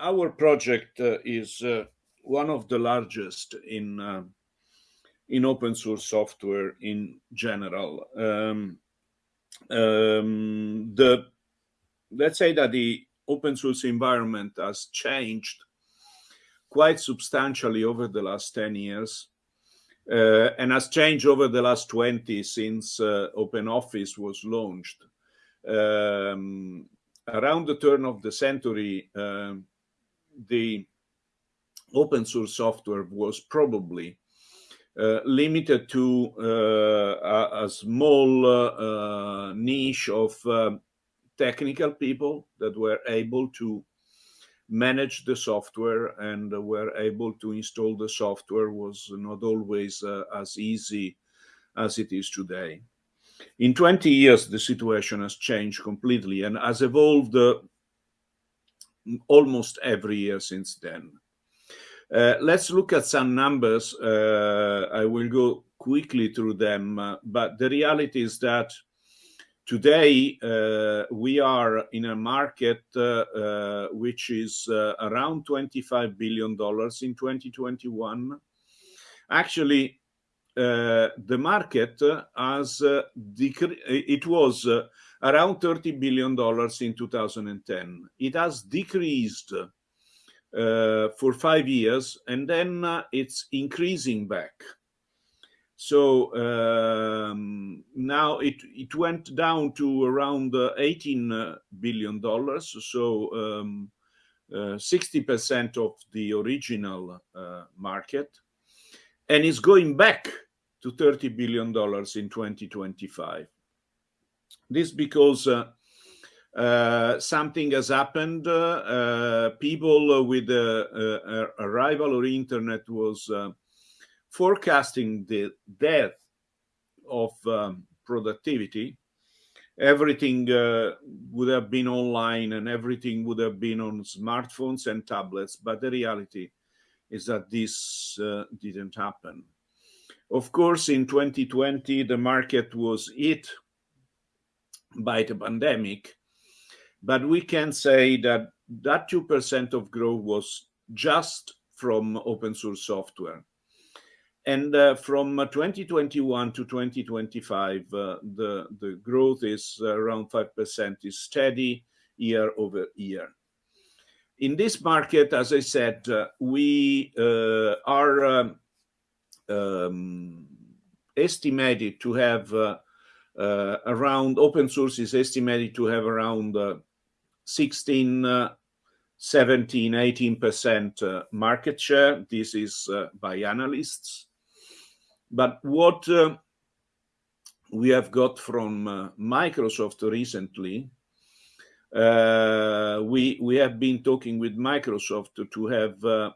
our project uh, is uh, one of the largest in uh, in open source software in general. Um, um, the let's say that the open source environment has changed quite substantially over the last 10 years uh, and has changed over the last 20 since uh, OpenOffice was launched. Um, around the turn of the century, uh, the open source software was probably uh, limited to uh, a, a, small uh, niche of technical people that were able to manage the software and were able to install the software was not always uh, as easy as it is today. In 20 years, the situation has changed completely and has evolved uh, almost every year since then. Uh, let's look at some numbers. Uh, I will go quickly through them, uh, but the reality is that today uh, we are in a market uh, uh, which is around $25 billion in 2021. Actually, the market has decreased, it was around $30 billion in 2010. It has decreased uh, for five years, and then uh, it's increasing back. So um, now it it went down to around uh, 18 uh, billion dollars. So um, 60% of the original market, and it's going back to 30 billion dollars in 2025. This because uh, uh, something has happened. Uh, people with the arrival of internet was forecasting the death of um, productivity. Everything uh, would have been online and everything would have been on smartphones and tablets, but the reality is that this uh, didn't happen. Of course, in 2020, the market was hit by the pandemic, but we can say that that 2% of growth was just from open source software. And uh, from 2021 to 2025, uh, the, the growth is around 5%, is steady year over year. In this market, as I said, uh, we uh, are um, um, estimated to have uh, uh, around, open source is estimated to have around 16, uh, 17, 18% uh, market share. This is uh, by analysts. But what we have got from Microsoft recently uh, we we have been talking with Microsoft to, to have uh,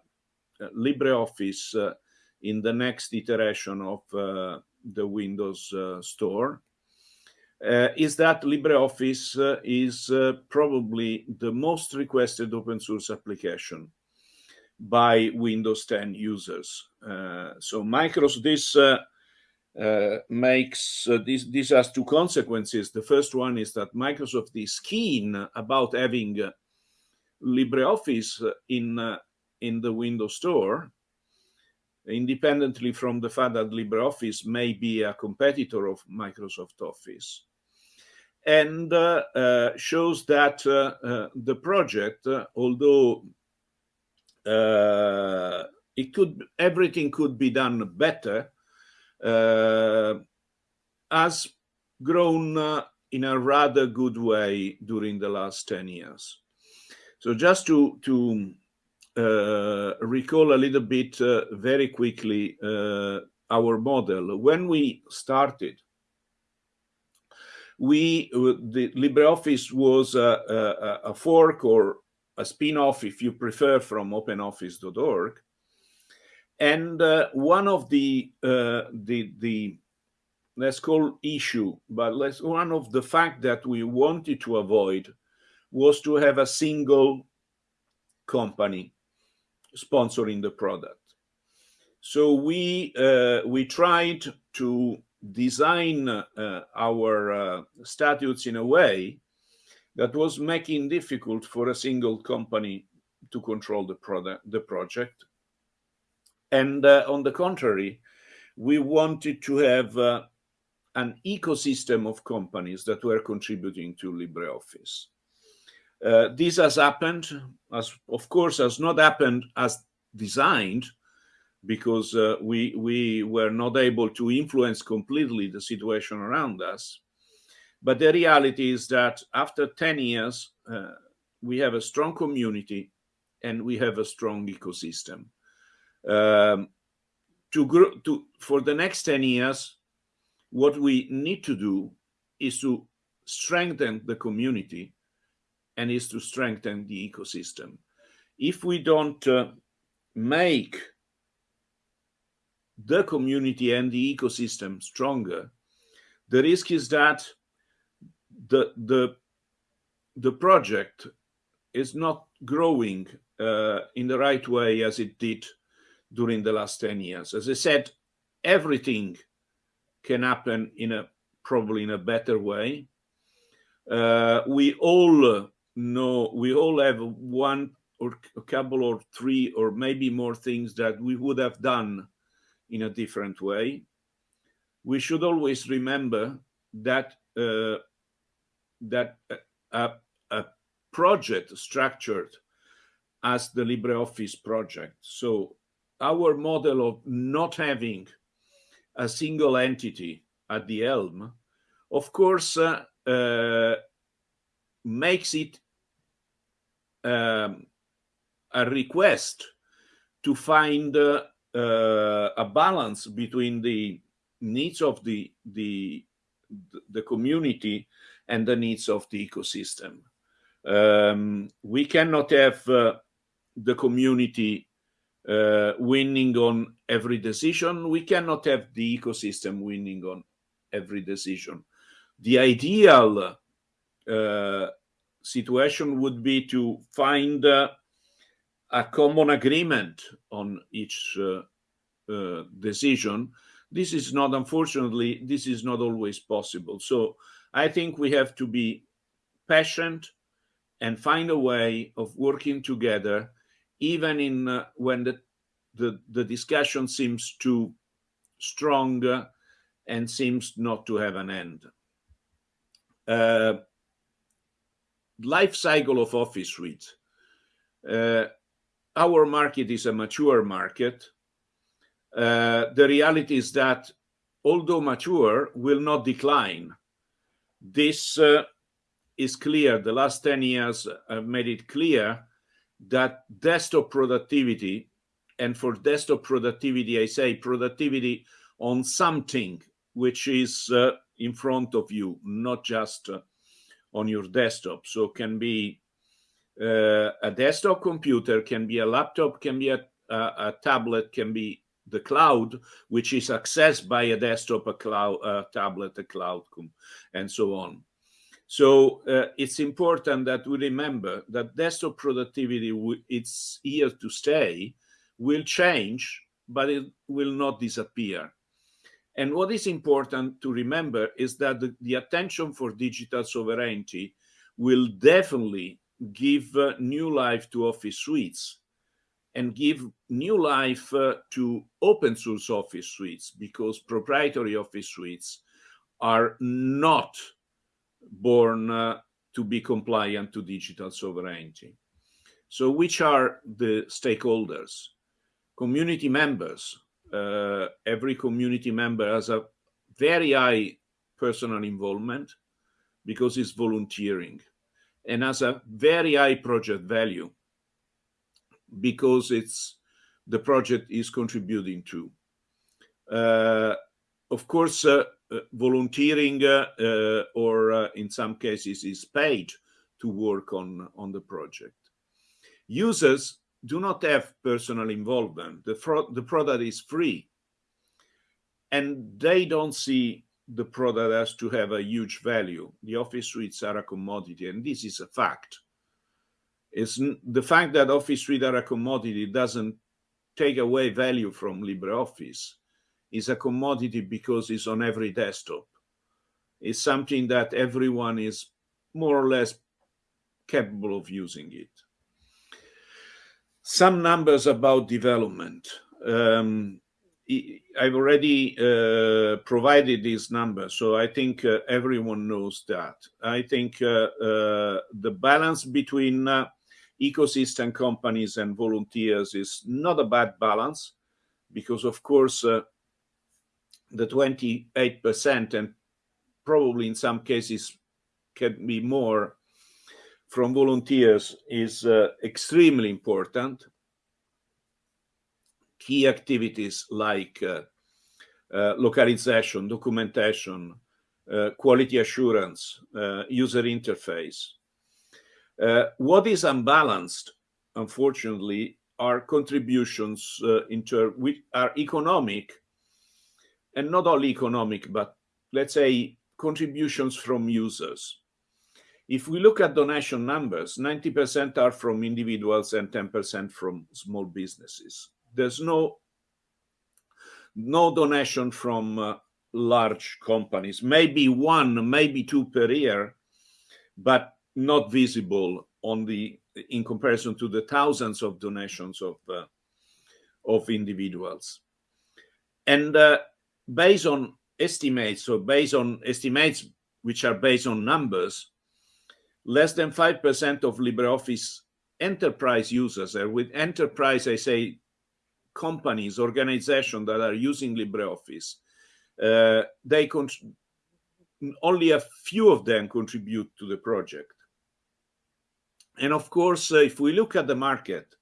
LibreOffice uh, in the next iteration of the Windows Store uh, is that LibreOffice uh, is uh, probably the most requested open source application by Windows 10 users. Uh, so Microsoft, this uh, uh, makes, this, this has two consequences. The first one is that Microsoft is keen about having LibreOffice in, in the Windows Store, independently from the fact that LibreOffice may be a competitor of Microsoft Office and uh, uh, shows that uh, the project, although it could everything could be done better, has grown in a rather good way during the last 10 years. So just to, to uh, recall a little bit uh, very quickly uh, our model, when we started, we uh, the LibreOffice was a, a, a fork or a spin-off, if you prefer, from OpenOffice.org. And uh, one of the the the let's call issue, but let's one of the fact that we wanted to avoid was to have a single company sponsoring the product. So we uh, we tried to design uh, our uh, statutes in a way that was making difficult for a single company to control the product, the project. And uh, on the contrary, we wanted to have uh, an ecosystem of companies that were contributing to LibreOffice. Uh, this has happened, as of course, has not happened as designed, because uh, we we were not able to influence completely the situation around us. But the reality is that after 10 years, uh, we have a strong community and we have a strong ecosystem. Um, to grow to for the next 10 years, what we need to do is to strengthen the community and is to strengthen the ecosystem. If we don't uh, make the community and the ecosystem stronger, the risk is that the the the project is not growing uh, in the right way as it did during the last 10 years. As I said, everything can happen in a probably in a better way. Uh, we all know, we all have one or a couple or three or maybe more things that we would have done in a different way. We should always remember that uh, that a, a project structured as the LibreOffice project. So our model of not having a single entity at the helm, of course, uh, uh, makes it um, a request to find uh, uh, a balance between the needs of the, the, the community and the needs of the ecosystem. Um, we cannot have uh, the community uh, winning on every decision. We cannot have the ecosystem winning on every decision. The ideal uh, situation would be to find uh, a common agreement on each uh, uh, decision. This is not, unfortunately, this is not always possible. So I think we have to be patient and find a way of working together, even in uh, when the, the, the discussion seems too strong uh, and seems not to have an end. Uh, life cycle of Office Suite. Uh, our market is a mature market. Uh, the reality is that although mature, will not decline. This uh, is clear. The last 10 years have made it clear that desktop productivity, and for desktop productivity, I say productivity on something which is uh, in front of you, not just uh, on your desktop. So can be uh, a desktop computer, can be a laptop, can be a, a, a, tablet, can be the cloud, which is accessed by a desktop, a cloud, a tablet, a cloud, and so on. So uh, it's important that we remember that desktop productivity, it's here to stay, will change, but it will not disappear. And what is important to remember is that the, the attention for digital sovereignty will definitely give uh, new life to Office suites and give new life uh, to open source Office suites because proprietary Office suites are not born uh, to be compliant to digital sovereignty. So which are the stakeholders? Community members. Uh, every community member has a very high personal involvement because it's volunteering and has a very high project value because it's the project is contributing to. Uh, of course, uh, uh, volunteering uh, uh, or in some cases is paid to work on, on the project. Users do not have personal involvement. The, the product is free. And they don't see the product has to have a huge value. The office suites are a commodity, and this is a fact. It's the fact that office suites are a commodity doesn't take away value from LibreOffice is a commodity because it's on every desktop. It's something that everyone is more or less capable of using it. Some numbers about development. Um, I've already uh, provided these numbers, so I think uh, everyone knows that. I think uh, uh the balance between uh, ecosystem companies and volunteers is not a bad balance, because of course uh, the 28% and probably in some cases can be more from volunteers is extremely important key activities like uh, uh, localization, documentation, uh, quality assurance, user interface. what is unbalanced, unfortunately, are contributions into which are economic and not only economic, but let's say contributions from users. If we look at donation numbers, 90% are from individuals and 10% from small businesses. There's no no donation from uh, large companies. Maybe one maybe two per year but not visible on the in comparison to the thousands of donations of uh, of individuals. And uh, based on estimates so based on estimates which are based on numbers less than 5% of LibreOffice enterprise users, and with enterprise I say companies, organizations that are using LibreOffice, uh, they only a few of them contribute to the project. And of course, uh, if we look at the market,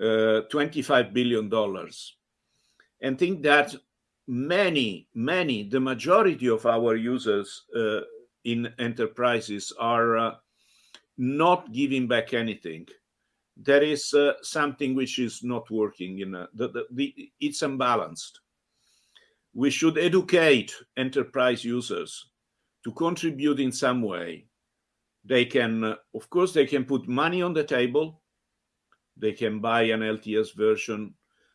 uh, $25 billion, and think that many, many, the majority of our users uh, in enterprises are uh, not giving back anything. There is uh, something which is not working in the, the, the, it's unbalanced. We should educate enterprise users to contribute in some way. They can uh, of course they can put money on the table. They can buy an lts version.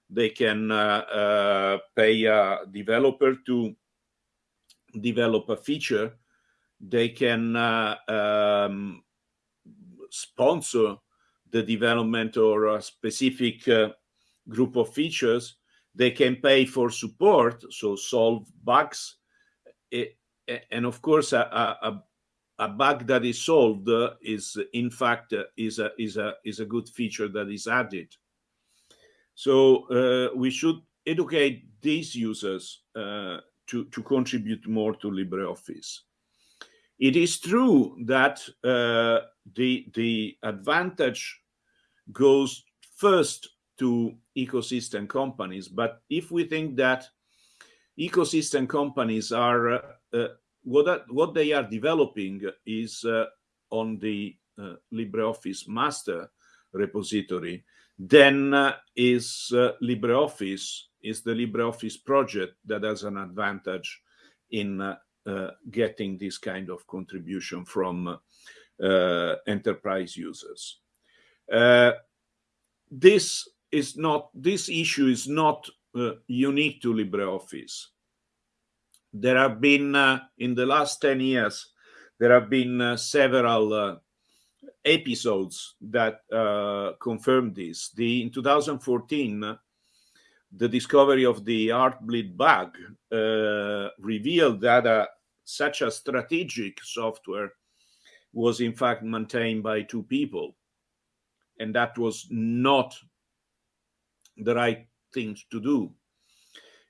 They can uh, uh, pay a developer to develop a feature they can uh, um, sponsor the development or a specific uh, group of features. They can pay for support, so solve bugs. and of course, a, a, a, bug that is solved uh, is, in fact, is, a, is, a, is a good feature that is added. So uh, we should educate these users uh, to, to contribute more to LibreOffice. It is true that uh, the the advantage goes first to ecosystem companies. But if we think that ecosystem companies are uh, uh, what what they are developing is uh, on the uh, LibreOffice master repository, then uh, is LibreOffice is the LibreOffice project that has an advantage in getting this kind of contribution from enterprise users. Uh, this is not this issue is not uh, unique to LibreOffice. There have been uh, in the last 10 years there have been uh, several uh, episodes that uh, confirm this. The in 2014 the discovery of the Heartbleed bug revealed that such a strategic software was in fact maintained by two people and that was not the right thing to do.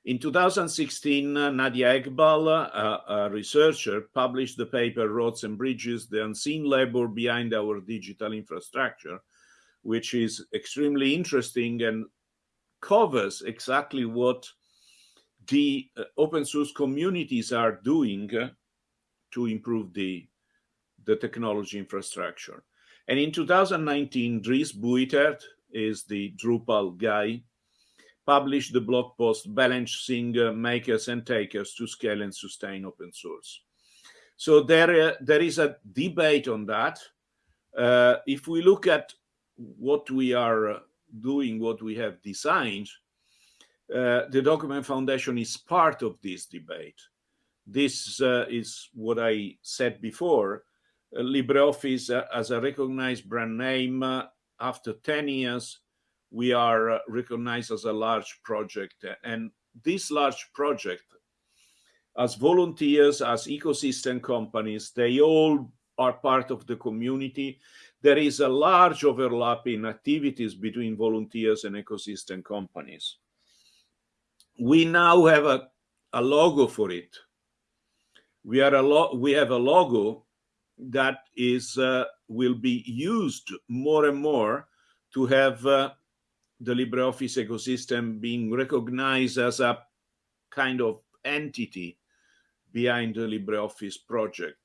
In 2016, uh, Nadia Eghbal, uh, a researcher, published the paper Roads and Bridges, the Unseen Labor Behind Our Digital Infrastructure, which is extremely interesting and covers exactly what the uh, open source communities are doing uh, to improve the, the technology infrastructure. And in 2019, Dries Buytaert is the Drupal guy, published the blog post balancing makers and takers to scale and sustain open source. So there, uh, there is a debate on that. Uh, if we look at what we are uh, doing, what we have designed, uh, the Document Foundation is part of this debate. This uh, is what I said before. LibreOffice uh, as a recognized brand name uh, after 10 years, we are uh, recognized as a large project. And this large project, as volunteers, as ecosystem companies, they all are part of the community. There is a large overlap in activities between volunteers and ecosystem companies. We now have a, a logo for it. We, are a we have a logo that is uh, will be used more and more to have uh, the LibreOffice ecosystem being recognized as a kind of entity behind the LibreOffice project,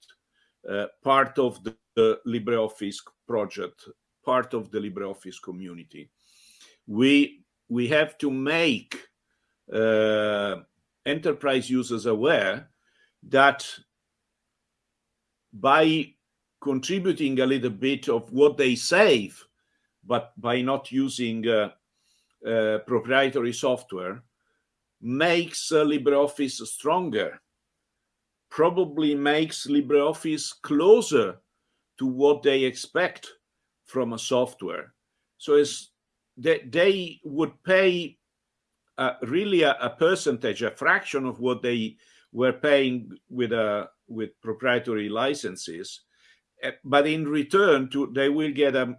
part of the, the, LibreOffice project, part of the LibreOffice community. We, we have to make uh, enterprise users aware that by contributing a little bit of what they save, but by not using uh, uh, proprietary software, makes uh, LibreOffice stronger, probably makes LibreOffice closer to what they expect from a software. So as that they would pay uh, really a, a, percentage, a fraction of what they were paying with a with proprietary licenses, eh, but in return, to they will get a,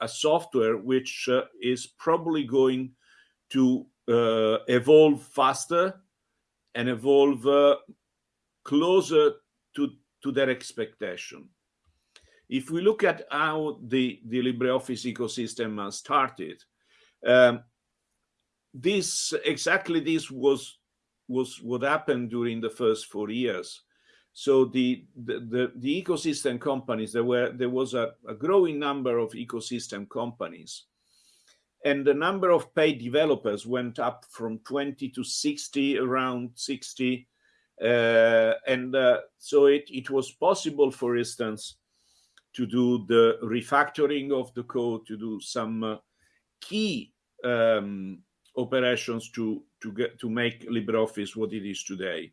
a software which uh, is probably going to uh, evolve faster and evolve uh, closer to, to their expectation. If we look at how the, the LibreOffice ecosystem started, um, this exactly this was was what happened during the first four years. So the, the, the, the ecosystem companies, there were there was a, a, growing number of ecosystem companies. And the number of paid developers went up from 20 to 60, around 60. Uh, and uh, so it, it was possible, for instance, to do the refactoring of the code, to do some uh, key um, operations to, to, get, to make LibreOffice what it is today.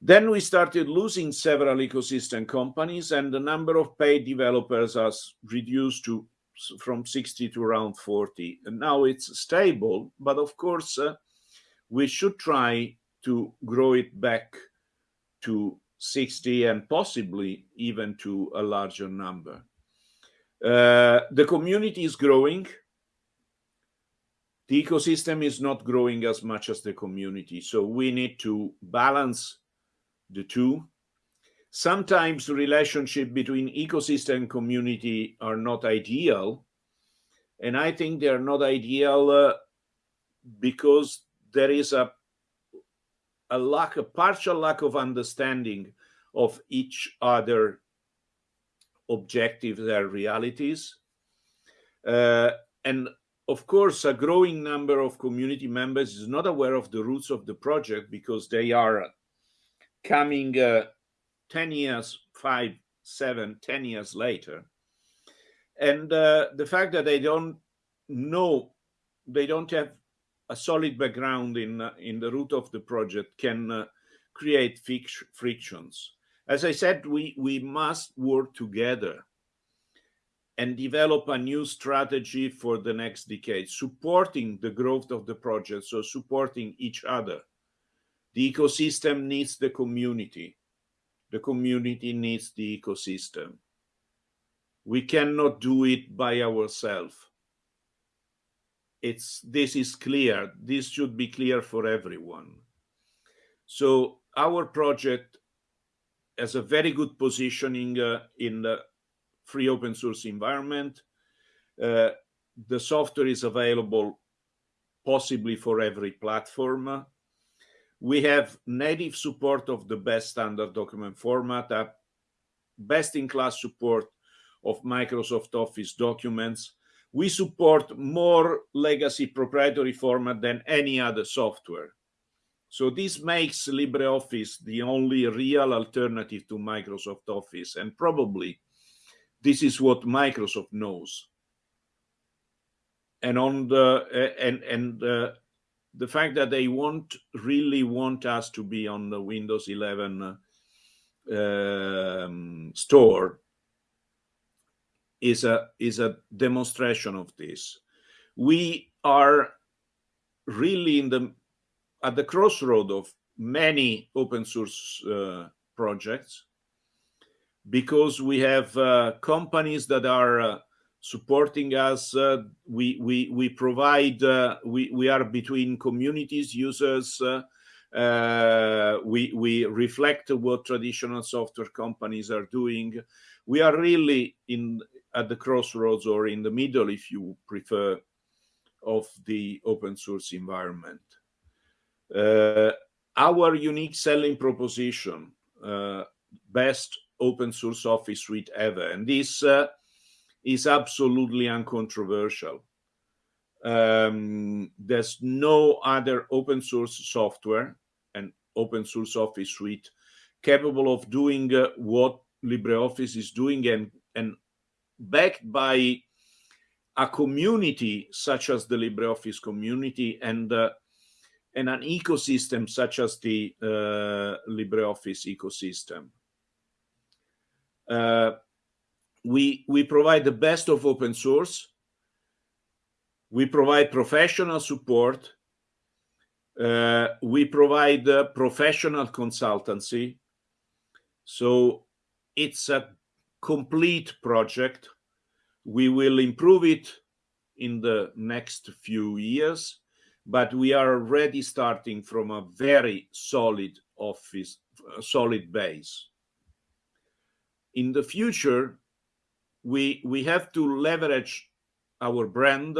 Then we started losing several ecosystem companies and the number of paid developers has reduced to from 60 to around 40. And now it's stable, but of course, uh, we should try to grow it back to 60 and possibly even to a larger number. Uh, the community is growing. The ecosystem is not growing as much as the community. So we need to balance the two. Sometimes the relationship between ecosystem and community are not ideal. And I think they're not ideal uh, because there is a, a lack, a partial lack of understanding of each other objectives their realities. Uh, and of course, a growing number of community members is not aware of the roots of the project because they are coming uh, 10 years, five, seven, 10 years later. And uh, the fact that they don't know, they don't have a solid background in, in the root of the project can uh, create frictions. As I said, we, we must work together and develop a new strategy for the next decade, supporting the growth of the project, so supporting each other. The ecosystem needs the community. The community needs the ecosystem. We cannot do it by ourselves. It's this is clear. This should be clear for everyone. So our project has a very good positioning uh, in the free open source environment. Uh, the software is available possibly for every platform. We have native support of the best standard document format, a best-in-class support of Microsoft Office documents. We support more legacy proprietary format than any other software. So this makes LibreOffice the only real alternative to Microsoft Office. And probably this is what Microsoft knows. And on the and and uh, the fact that they won't really want us to be on the Windows 11 um, store is a is a demonstration of this. We are really in the at the crossroad of many open source uh, projects because we have uh, companies that are uh, supporting us. Uh, we, we, we provide, uh, we, we are between communities, users. Uh, we, we reflect what traditional software companies are doing. We are really in at the crossroads or in the middle, if you prefer, of the open source environment. Uh, our unique selling proposition, uh, best open source office suite ever. And this uh, is absolutely uncontroversial. Um, there's no other open source software and open source office suite capable of doing uh, what LibreOffice is doing and, and backed by a community such as the LibreOffice community and uh, and an ecosystem such as the uh, LibreOffice ecosystem. Uh, we, we provide the best of open source. We provide professional support. Uh, we provide uh, professional consultancy. So it's a complete project. We will improve it in the next few years, but we are already starting from a very solid office, solid base in the future, we, we have to leverage our brand.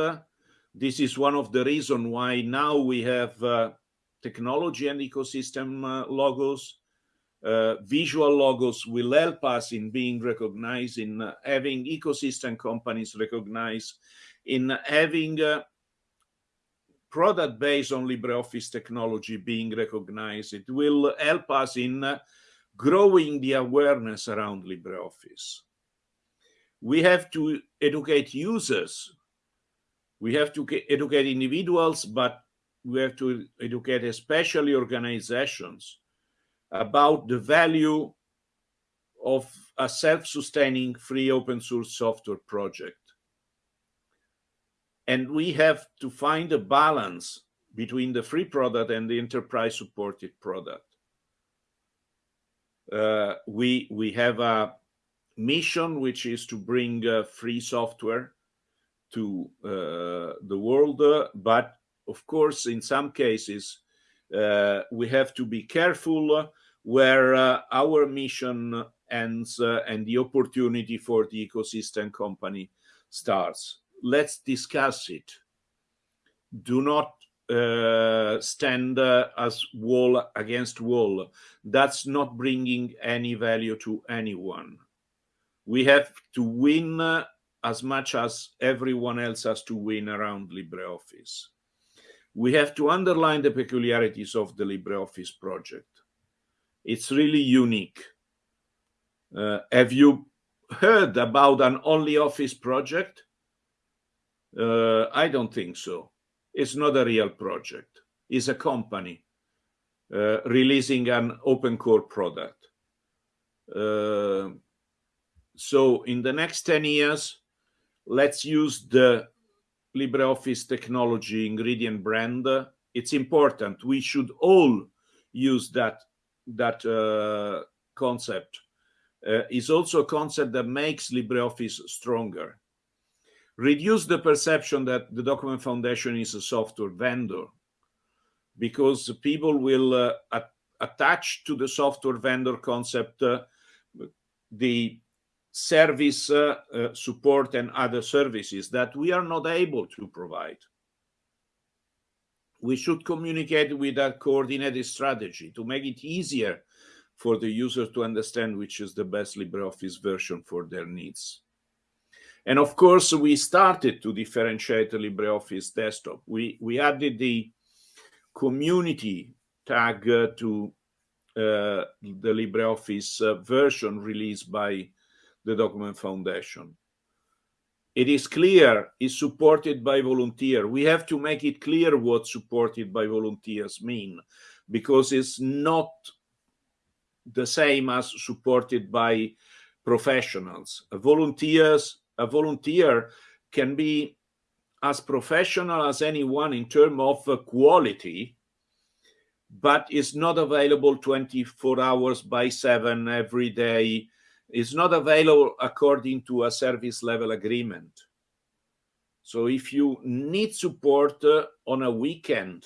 This is one of the reasons why now we have uh, technology and ecosystem uh, logos. Uh, visual logos will help us in being recognized, in uh, having ecosystem companies recognized, in having uh, product based on LibreOffice technology being recognized. It will help us in uh, growing the awareness around LibreOffice. We have to educate users. We have to educate individuals, but we have to educate especially organizations about the value of a self-sustaining free open source software project. And we have to find a balance between the free product and the enterprise supported product uh, we we have a mission which is to bring uh, free software to uh, the world, uh, but of course, in some cases, we have to be careful where uh, our mission ends and the opportunity for the ecosystem company starts. Let's discuss it. Do not uh, stand uh, as wall against wall. That's not bringing any value to anyone. We have to win uh, as much as everyone else has to win around LibreOffice. We have to underline the peculiarities of the LibreOffice project. It's really unique. Uh, have you heard about an OnlyOffice project? Uh, I don't think so it's not a real project. It's a company uh, releasing an open core product. Uh, so in the next 10 years, let's use the LibreOffice technology ingredient brand. It's important. We should all use that, that uh, concept. Uh, it's also a concept that makes LibreOffice stronger reduce the perception that the Document Foundation is a software vendor because people will uh, attach to the software vendor concept uh, the service uh, uh, support and other services that we are not able to provide. We should communicate with a coordinated strategy to make it easier for the user to understand which is the best LibreOffice version for their needs. And of course, we started to differentiate LibreOffice desktop. We, we added the community tag uh, to uh, the LibreOffice version released by the Document Foundation. It is clear it's supported by volunteer. We have to make it clear what supported by volunteers mean, because it's not the same as supported by professionals. Volunteers a volunteer can be as professional as anyone in terms of quality, but is not available 24 hours by 7 every day, is not available according to a service level agreement. So if you need support uh, on a weekend,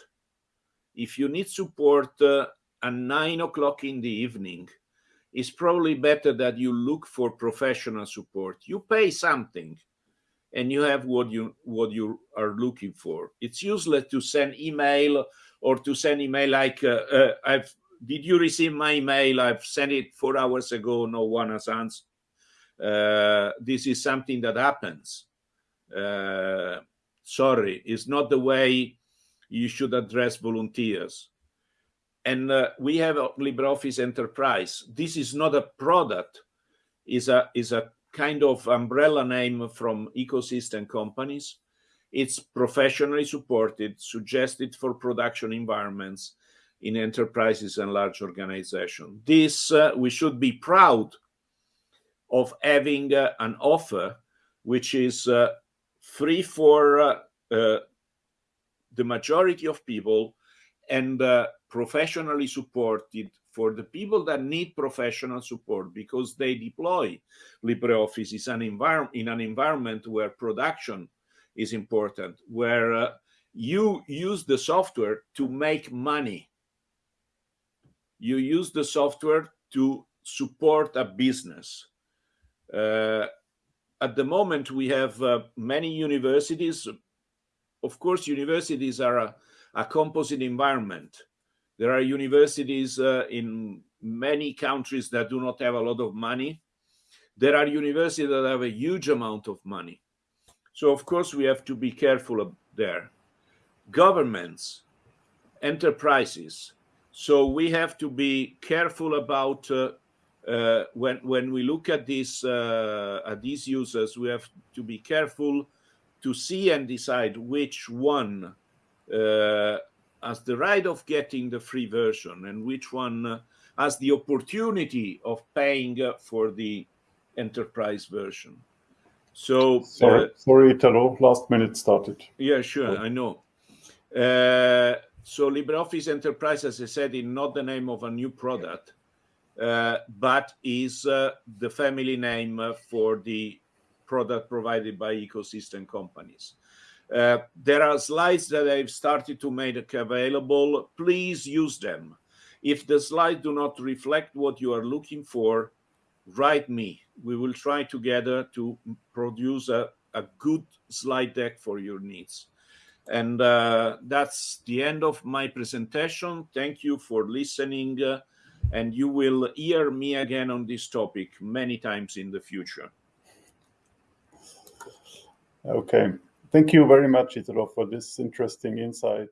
if you need support uh, at 9 o'clock in the evening, it's probably better that you look for professional support. You pay something and you have what you what you are looking for. It's useless to send email or to send email like uh, uh, I've did you receive my email? I've sent it four hours ago. No one has answered. Uh, this is something that happens. Uh, sorry, it's not the way you should address volunteers. And uh, we have LibreOffice Enterprise. This is not a product. is a is a kind of umbrella name from ecosystem companies. It's professionally supported, suggested for production environments in enterprises and large organizations. This, uh, we should be proud of having uh, an offer which is uh, free for uh, uh, the majority of people and uh, professionally supported for the people that need professional support because they deploy LibreOffice is an environment in an environment where production is important, where you use the software to make money. You use the software to support a business. Uh, at the moment, we have uh, many universities. Of course, universities are a, a composite environment there are universities uh, in many countries that do not have a lot of money. There are universities that have a huge amount of money. So of course we have to be careful there. Governments, enterprises. So we have to be careful about uh, uh, when when we look at these uh, at these users, we have to be careful to see and decide which one uh, has the right of getting the free version and which one uh, has the opportunity of paying for the enterprise version. So sorry, uh, sorry, Italo, last minute started. Yeah, sure, I know. Uh, so LibreOffice Enterprise, as I said, is not the name of a new product, uh, but is uh, the family name for the product provided by ecosystem companies. Uh, there are slides that I've started to make available. Please use them. If the slides do not reflect what you are looking for, write me. We will try together to produce a, a good slide deck for your needs. And uh, that's the end of my presentation. Thank you for listening. Uh, and you will hear me again on this topic many times in the future. Okay. Thank you very much, Italo, for this interesting insight.